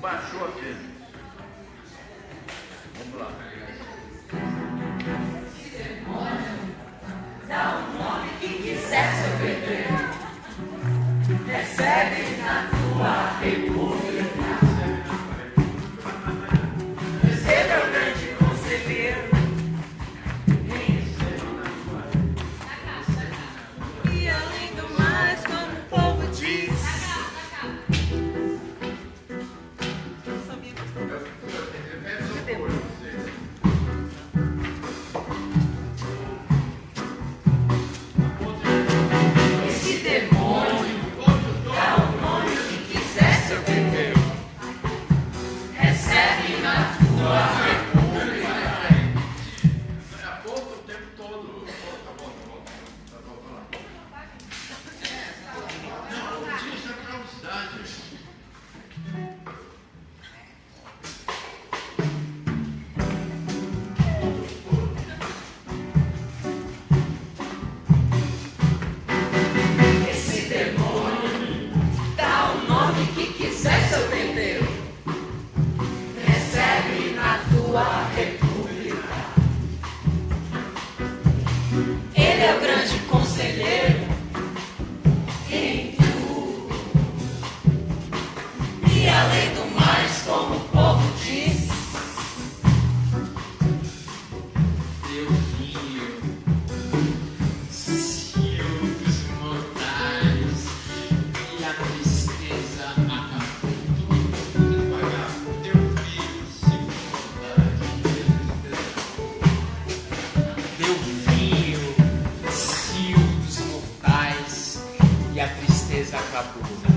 baixou a fênix. Vamos lá. tu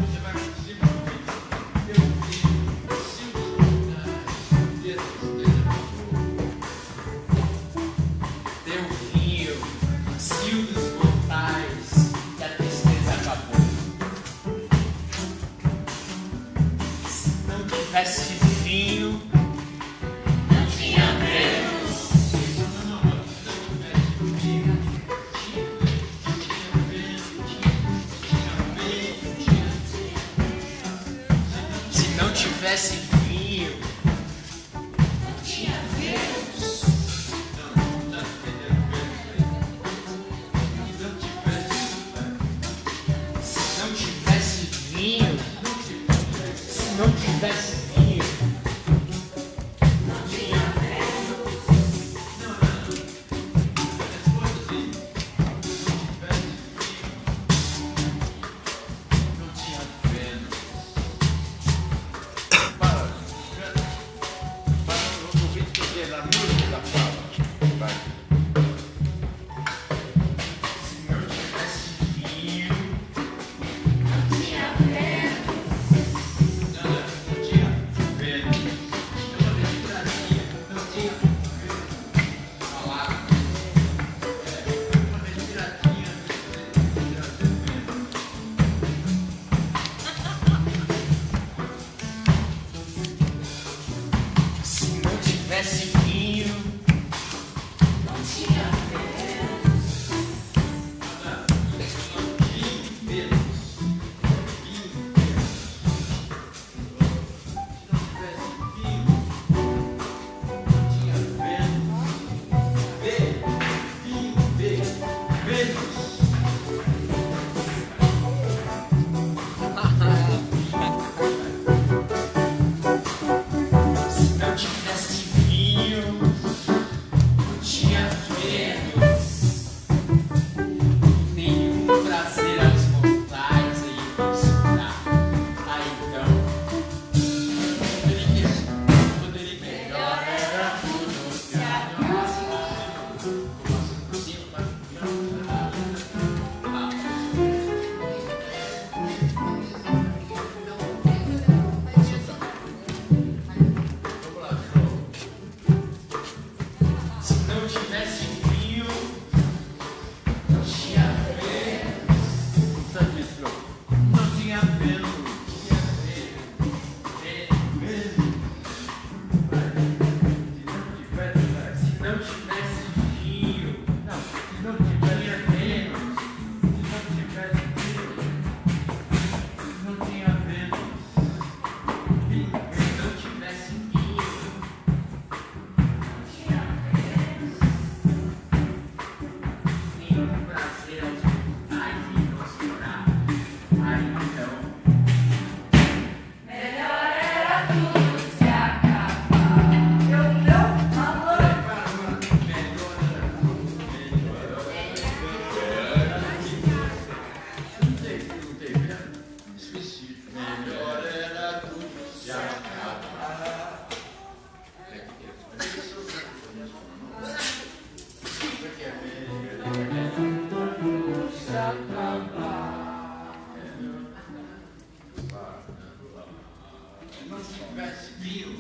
Must feel.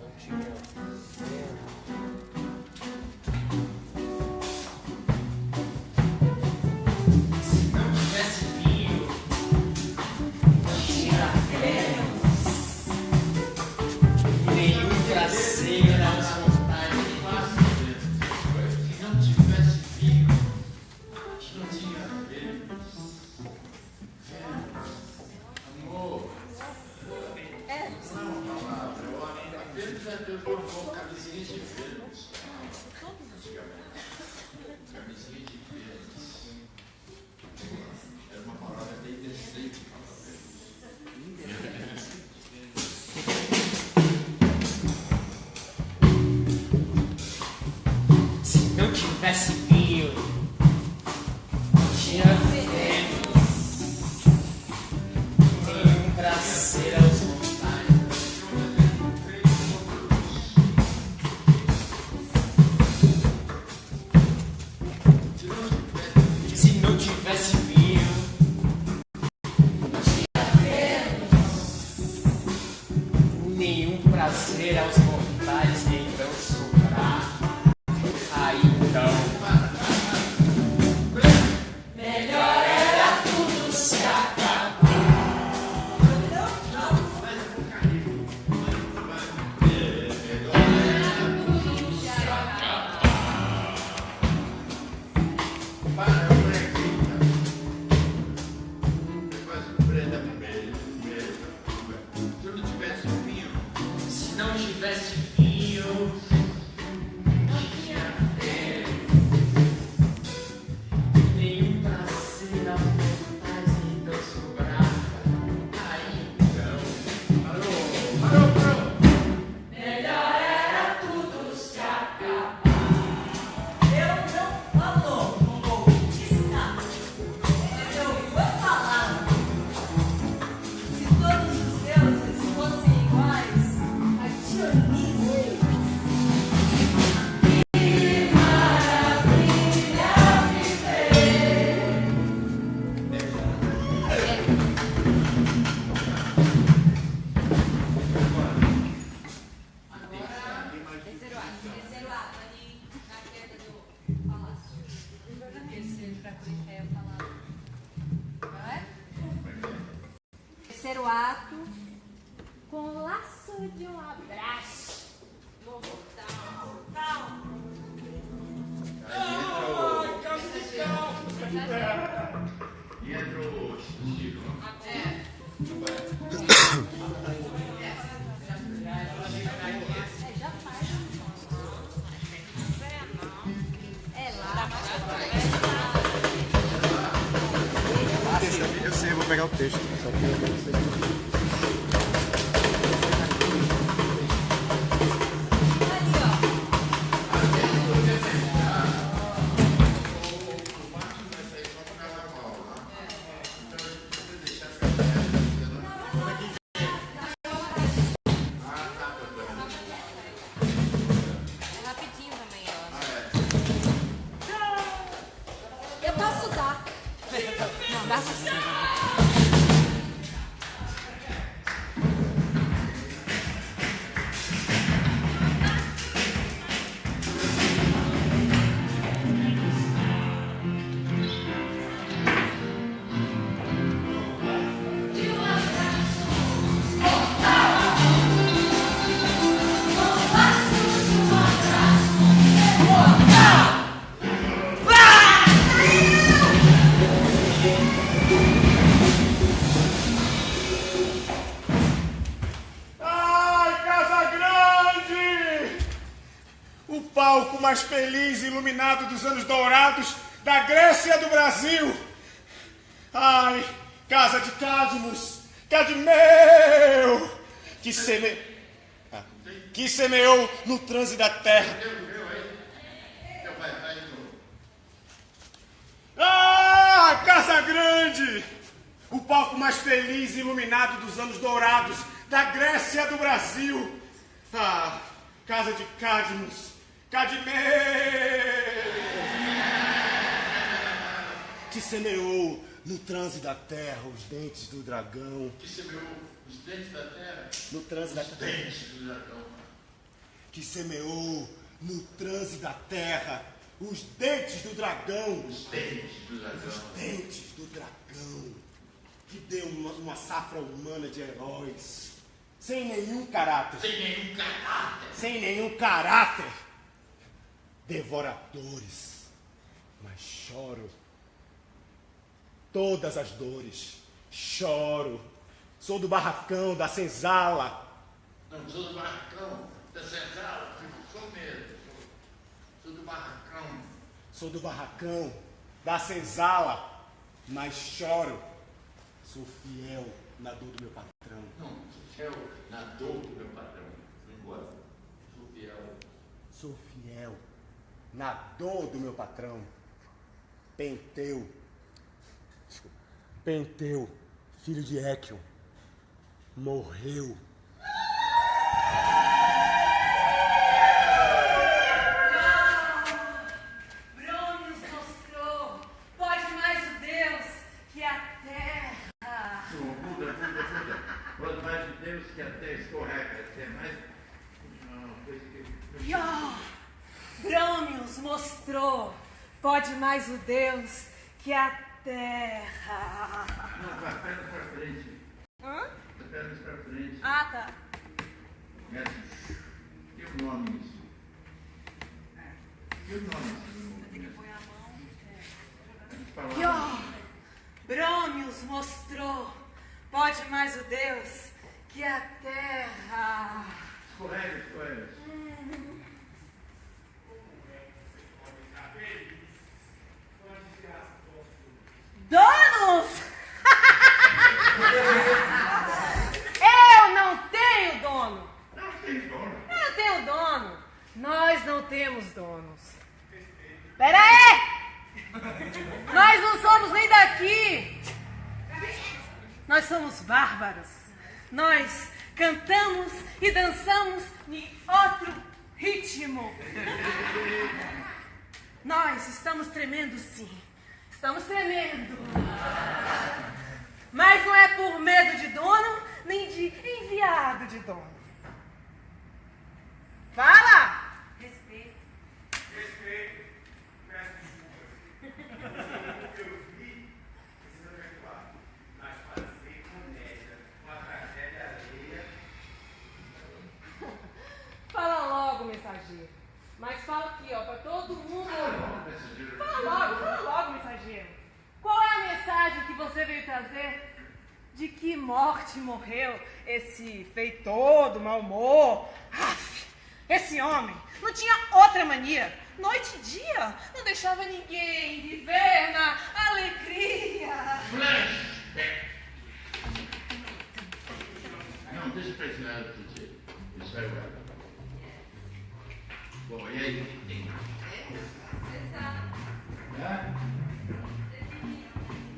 Don't you know? com camisinhas de filhos. Antigamente. Camisinha de you. um abraço. Mortal. Mortal. Ah, camisa calma. E. É. Eu sei, eu vou pegar o texto. Só que eu... Ai, Casa Grande! O palco mais feliz e iluminado dos anos dourados da Grécia do Brasil! Ai, Casa de Cadmus! Cadmeu! Que seme... Ah, que semeou no transe da terra palco mais feliz e iluminado dos anos dourados, da Grécia do Brasil. Ah, casa de Cadmus, Cadmeus, que semeou no transe da terra os dentes do dragão. Que semeou os dentes da terra? No transe os da terra. dentes do dragão. Que semeou no transe da terra os dentes do dragão. Os dentes do dragão. Os dentes do dragão. Que deu uma, uma safra humana de heróis. Sem nenhum caráter. Sem nenhum caráter. sem nenhum caráter, devoradores, mas choro. Todas as dores, choro. Sou do barracão, da senzala, Não sou do barracão da senzala, fico sou mesmo. Sou do barracão. sou do barracão, da senzala, mas choro. Sou fiel na dor do meu patrão. Não, sou fiel na dor do meu patrão. Não gosto. Sou fiel. Sou fiel na dor do meu patrão. Penteu. Penteu, filho de Équion, morreu. Mais o Deus que a terra. Não, vai pernas pra frente. Hã? Pernas pra frente. Ah, tá. Mestre, e o nome nisso? E o nome nisso? Falar. E ó, Brônios mostrou, pode mais o Deus que a terra. Escorrega, escorrega. Donos! Eu não tenho dono. Não tem dono. Eu tenho dono. Nós não temos donos. Pera aí! Nós não somos nem daqui. Nós somos bárbaros. Nós cantamos e dançamos em outro ritmo. Nós estamos tremendo sim. Estamos tremendo. Mas não é por medo de dono, nem de enviado que morte morreu esse feitor do mau humor? Aff, esse homem não tinha outra mania. Noite e dia não deixava ninguém viver na alegria. Flashback. Não, deixa pra esse lado, Titi. Isso vai agora. Bom, e aí? Hã?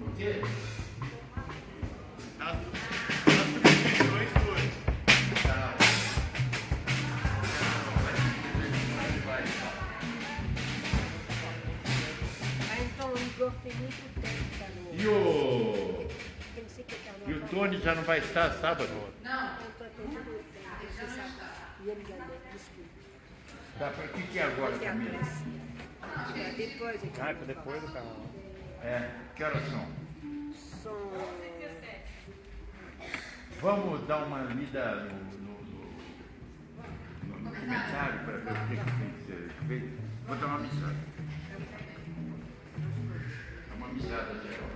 O quê? E o. Eu não sei que tá no. E o Tony já não vai estar sábado? Não. E deve desculpa. Tá, pra que que é agora, a Camila? É, Depois é que Ah, depois do canal. É, que horas são? som. Vamos dar uma lida no, no, no, no documentário para ver o que, que tem que ser feito. Vou dar uma missada. Dá uma missada geral.